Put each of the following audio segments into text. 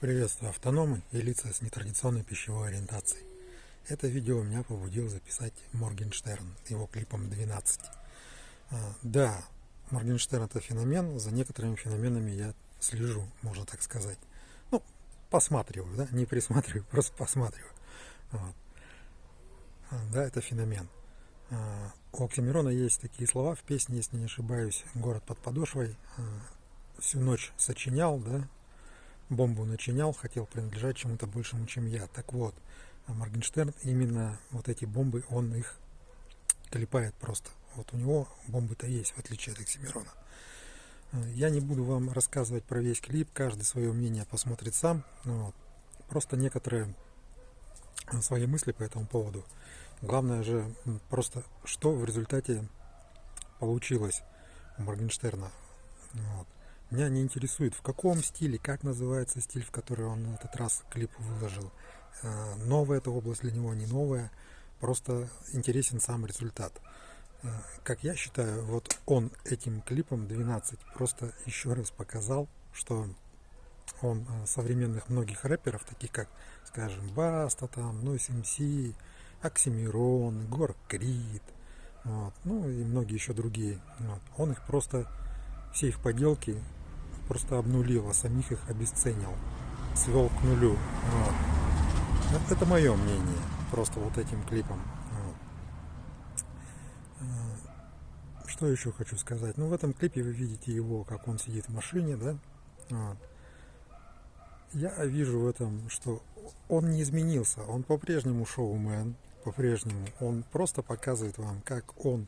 Приветствую автономы и лица с нетрадиционной пищевой ориентацией. Это видео меня побудил записать Моргенштерн, его клипом 12. А, да, Моргенштерн это феномен, за некоторыми феноменами я слежу, можно так сказать. Ну, посматриваю, да, не присматриваю, просто посматриваю. Вот. А, да, это феномен. А, у Оксимирона есть такие слова в песне, если не ошибаюсь, «Город под подошвой». Всю ночь сочинял, да, бомбу начинял, хотел принадлежать чему-то большему, чем я. Так вот, Моргенштерн именно вот эти бомбы, он их клепает просто. Вот у него бомбы-то есть, в отличие от Оксимирона. Я не буду вам рассказывать про весь клип, каждый свое мнение посмотрит сам. Вот. Просто некоторые свои мысли по этому поводу. Главное же просто, что в результате получилось у Моргенштерна. Меня не интересует, в каком стиле, как называется стиль, в который он в этот раз клип выложил. Э, новая эта область для него, не новая. Просто интересен сам результат. Э, как я считаю, вот он этим клипом 12 просто еще раз показал, что он э, современных многих рэперов, таких как, скажем, Баста, там, Нойс МС, Оксимирон, Гор Крид, вот, ну и многие еще другие. Вот. Он их просто, все их поделки просто обнулил, а самих их обесценил, свел к нулю. Вот. Это мое мнение, просто вот этим клипом. Вот. Э, что еще хочу сказать? Ну, в этом клипе вы видите его, как он сидит в машине, да? Вот. Я вижу в этом, что он не изменился, он по-прежнему шоумен, по-прежнему. Он просто показывает вам, как он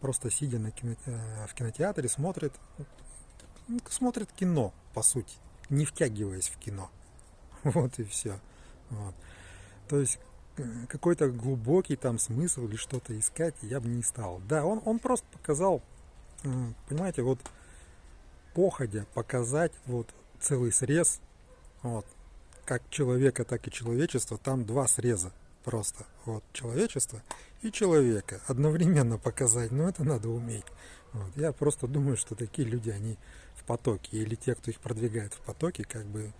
просто сидя на кино, э, в кинотеатре смотрит ну, смотрит кино, по сути, не втягиваясь в кино. Вот и все. Вот. То есть э, какой-то глубокий там смысл или что-то искать я бы не стал. Да, он, он просто показал, понимаете, вот походя показать вот целый срез, вот, как человека, так и человечества, там два среза просто. Вот, человечество и человека одновременно показать, но это надо уметь. Вот. Я просто думаю, что такие люди, они потоке, или те, кто их продвигает в потоке, как бы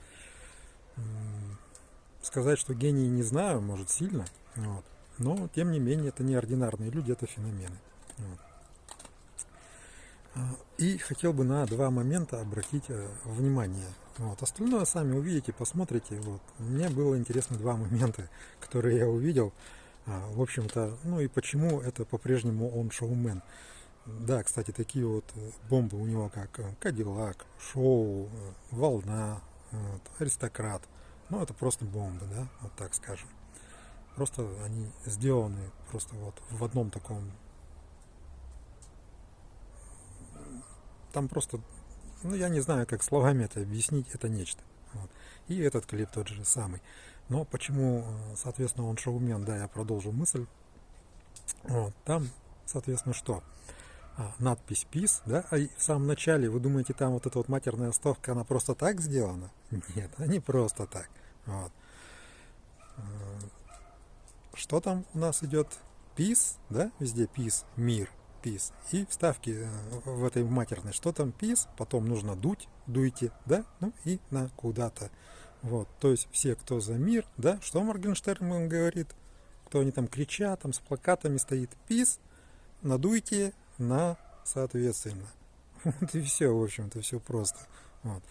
сказать, что гении не знаю, может сильно, вот. но тем не менее это неординарные люди, это феномены. Вот. И хотел бы на два момента обратить э, внимание. Вот. Остальное сами увидите, посмотрите. Вот. Мне было интересно два момента, которые я увидел. А, в общем-то, ну и почему это по-прежнему он шоумен. Да, кстати, такие вот э, бомбы у него, как э, Кадиллак, Шоу, Волна, вот, Аристократ. Ну, это просто бомбы, да, вот так скажем. Просто они сделаны просто вот в одном таком... Там просто, ну, я не знаю, как словами это объяснить, это нечто. Вот. И этот клип тот же самый. Но почему, соответственно, он шоумен, да, я продолжу мысль. Вот, там, соответственно, что? а, надпись PIS, да, а в самом начале вы думаете, там вот эта вот матерная оставка, она просто так сделана? Нет, она не просто так. Вот. Э, что там у нас идет? PIS, да, везде PIS, мир, PIS. И вставки э, в этой матерной, что там PIS, потом нужно дуть, дуйте, да, ну и на куда-то. Вот, то есть все, кто за мир, да, что Моргенштерн говорит, кто они там кричат, там с плакатами стоит, PIS, надуйте, на соответственно. Вот и все, в общем-то, все просто. Вот.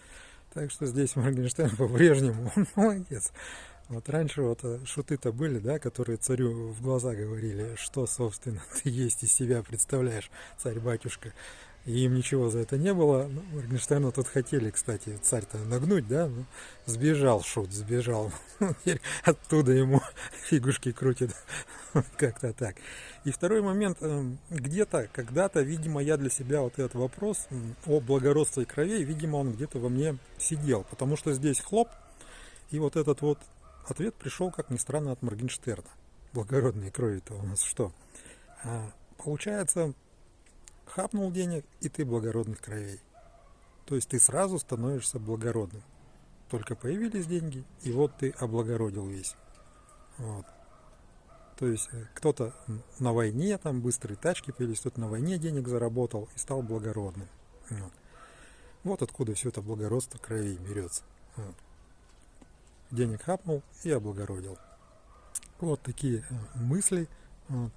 Так что здесь Моргенштерн по-прежнему молодец. Вот раньше вот э, шуты-то были, да, которые царю в глаза говорили, что, собственно, ты есть из себя представляешь, царь-батюшка и им ничего за это не было. Ну, Моргенштерна тут хотели, кстати, царь-то нагнуть, да, ну, сбежал шут, сбежал. Оттуда ему фигушки крутит, как-то так. И второй момент, эм, где-то, когда-то, видимо, я для себя вот этот вопрос о благородстве кровей, видимо, он где-то во мне сидел, потому что здесь хлоп, и вот этот вот ответ пришел, как ни странно, от Моргенштерна. Благородные крови-то у нас что? А, получается, хапнул денег, и ты благородных кровей. То есть ты сразу становишься благородным. Только появились деньги, и вот ты облагородил весь. Вот. То есть э, кто-то на войне, там быстрые тачки появились, кто-то на войне денег заработал и стал благородным. Вот, вот откуда все это благородство кровей берется. Вот. Денег хапнул и облагородил. Вот такие э, мысли. Э,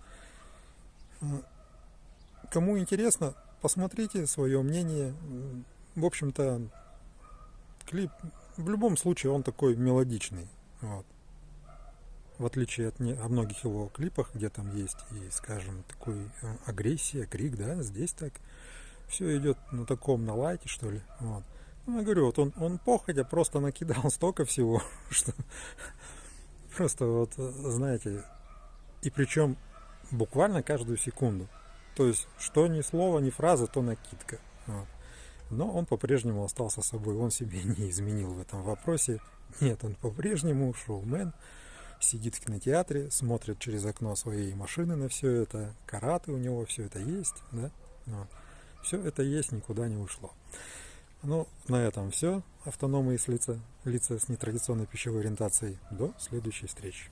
кому интересно, посмотрите свое мнение. В общем-то, клип в любом случае он такой мелодичный. Вот. В отличие от не, о многих его клипах, где там есть и, скажем, такой э, агрессия, крик, да, здесь так все идет на таком, на лайте, что ли. Вот. Ну, говорю, вот он, он походя просто накидал столько всего, что просто вот, знаете, и причем буквально каждую секунду. То есть, что ни слова, ни фраза, то накидка. Вот. Но он по-прежнему остался собой, он себе не изменил в этом вопросе. Нет, он по-прежнему шоумен, сидит в кинотеатре, смотрит через окно своей машины на все это, караты у него, все это есть, да? Вот. Все это есть, никуда не ушло. Ну, на этом все. Автономы из лица, лица с нетрадиционной пищевой ориентацией. До следующей встречи.